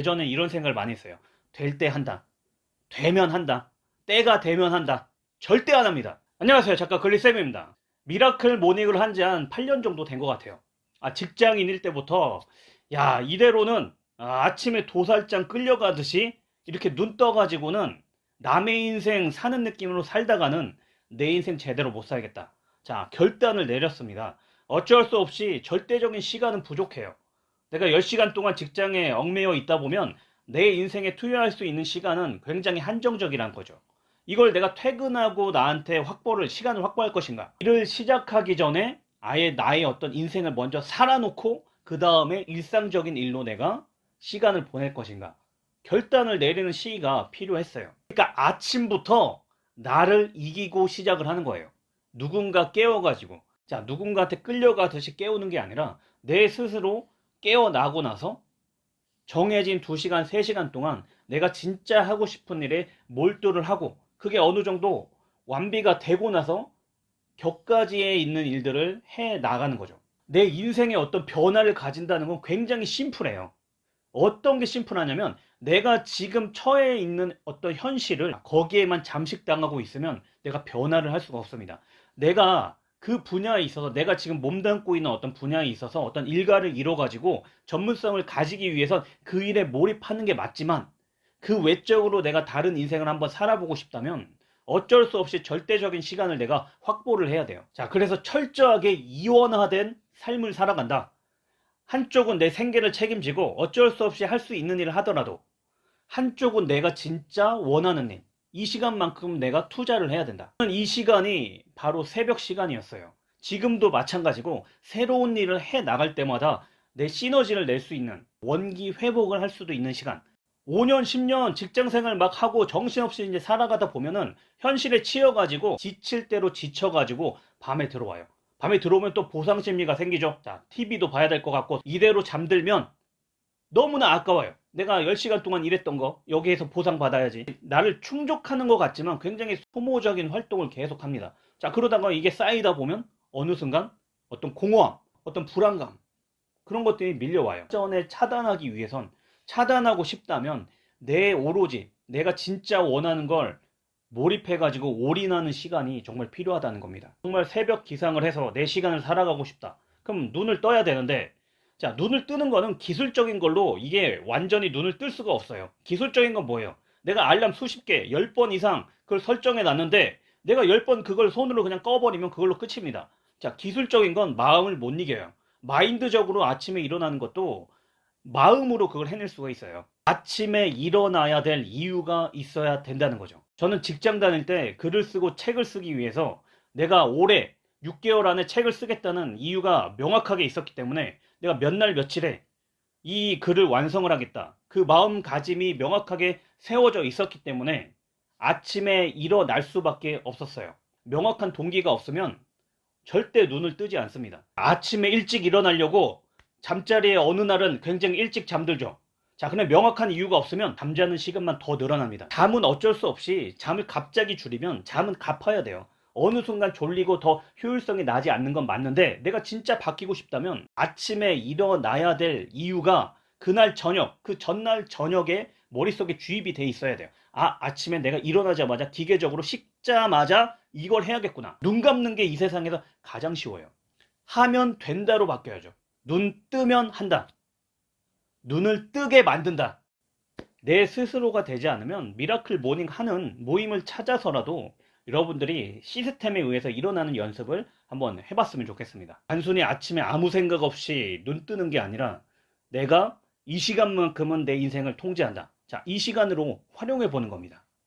예전에 이런 생각을 많이 했어요. 될 때 한다. 되면 한다. 때가 되면 한다. 절대 안 합니다. 안녕하세요. 작가 글리쌤입니다. miracle morning을 한 지 한 8년 정도 된 것 같아요. 아, 직장인일 때부터, 야, 이대로는 아, 아침에 도살장 끌려가듯이 이렇게 눈 떠가지고는 남의 인생 사는 느낌으로 살다가는 내 인생 제대로 못 살겠다. 자, 결단을 내렸습니다. 어쩔 수 없이 절대적인 시간은 부족해요. 내가 10시간 동안 직장에 얽매여 있다 보면 내 인생에 투여할 수 있는 시간은 굉장히 한정적이란 거죠. 이걸 내가 퇴근하고 나한테 확보를, 시간을 확보할 것인가? 일을 시작하기 전에 아예 나의 어떤 인생을 먼저 살아놓고 그 다음에 일상적인 일로 내가 시간을 보낼 것인가? 결단을 내리는 시기가 필요했어요. 그러니까 아침부터 나를 이기고 시작을 하는 거예요. 누군가 깨워가지고. 자, 누군가한테 끌려가듯이 깨우는 게 아니라 내 스스로 깨어나고 나서 정해진 2시간, 3시간 동안 내가 진짜 하고 싶은 일에 몰두를 하고 그게 어느 정도 완비가 되고 나서 격가지에 있는 일들을 해 나가는 거죠. 내 인생에 어떤 변화를 가진다는 건 굉장히 심플해요. 어떤 게 심플하냐면 내가 지금 처해 있는 어떤 현실을 거기에만 잠식당하고 있으면 내가 변화를 할 수가 없습니다. 내가 그 분야에 있어서 내가 지금 몸담고 있는 어떤 분야에 있어서 어떤 일가를 이뤄가지고 전문성을 가지기 위해선 그 일에 몰입하는 게 맞지만 그 외적으로 내가 다른 인생을 한번 살아보고 싶다면 어쩔 수 없이 절대적인 시간을 내가 확보를 해야 돼요. 자, 그래서 철저하게 이원화된 삶을 살아간다. 한쪽은 내 생계를 책임지고 어쩔 수 없이 할 수 있는 일을 하더라도 한쪽은 내가 진짜 원하는 일, 이 시간만큼 내가 투자를 해야 된다. 이 시간이 바로 새벽 시간이었어요. 지금도 마찬가지고 새로운 일을 해 나갈 때마다 내 시너지를 낼 수 있는 원기 회복을 할 수도 있는 시간. 5년, 10년 직장 생활 막 하고 정신없이 이제 살아가다 보면은 현실에 치여가지고 지칠 대로 지쳐가지고 밤에 들어와요. 밤에 들어오면 또 보상 심리가 생기죠. 자, TV도 봐야 될 것 같고 이대로 잠들면 너무나 아까워요. 내가 10시간 동안 일했던 거 여기에서 보상받아야지. 나를 충족하는 것 같지만 굉장히 소모적인 활동을 계속합니다. 자, 그러다가 이게 쌓이다 보면 어느 순간 어떤 공허함, 어떤 불안감 그런 것들이 밀려와요. 전에 차단하기 위해선 차단하고 싶다면 내 오로지 내가 진짜 원하는 걸 몰입해가지고 올인하는 시간이 정말 필요하다는 겁니다. 정말 새벽 기상을 해서 내 시간을 살아가고 싶다. 그럼 눈을 떠야 되는데 자, 눈을 뜨는 거는 기술적인 걸로 이게 완전히 눈을 뜰 수가 없어요. 기술적인 건 뭐예요? 내가 알람 수십 개, 10번 이상 그걸 설정해 놨는데 내가 10번 그걸 손으로 그냥 꺼버리면 그걸로 끝입니다. 자, 기술적인 건 마음을 못 이겨요. 마인드적으로 아침에 일어나는 것도 마음으로 그걸 해낼 수가 있어요. 아침에 일어나야 될 이유가 있어야 된다는 거죠. 저는 직장 다닐 때 글을 쓰고 책을 쓰기 위해서 내가 올해 6개월 안에 책을 쓰겠다는 이유가 명확하게 있었기 때문에 내가 몇 날 며칠에 이 글을 완성을 하겠다. 그 마음가짐이 명확하게 세워져 있었기 때문에 아침에 일어날 수밖에 없었어요. 명확한 동기가 없으면 절대 눈을 뜨지 않습니다. 아침에 일찍 일어나려고 잠자리에 어느 날은 굉장히 일찍 잠들죠. 자, 근데 명확한 이유가 없으면 잠자는 시간만 더 늘어납니다. 잠은 어쩔 수 없이 잠을 갑자기 줄이면 잠은 갚아야 돼요. 어느 순간 졸리고 더 효율성이 나지 않는 건 맞는데 내가 진짜 바뀌고 싶다면 아침에 일어나야 될 이유가 그날 저녁, 그 전날 저녁에 머릿속에 주입이 돼 있어야 돼요. 아, 아침에 내가 일어나자마자 기계적으로 씻자마자 이걸 해야겠구나. 눈 감는 게 이 세상에서 가장 쉬워요. 하면 된다로 바뀌어야죠. 눈 뜨면 한다. 눈을 뜨게 만든다. 내 스스로가 되지 않으면 miracle morning 하는 모임을 찾아서라도 여러분들이 시스템에 의해서 일어나는 연습을 한번 해봤으면 좋겠습니다. 단순히 아침에 아무 생각 없이 눈 뜨는 게 아니라 내가 이 시간만큼은 내 인생을 통제한다. 자, 이 시간으로 활용해 보는 겁니다.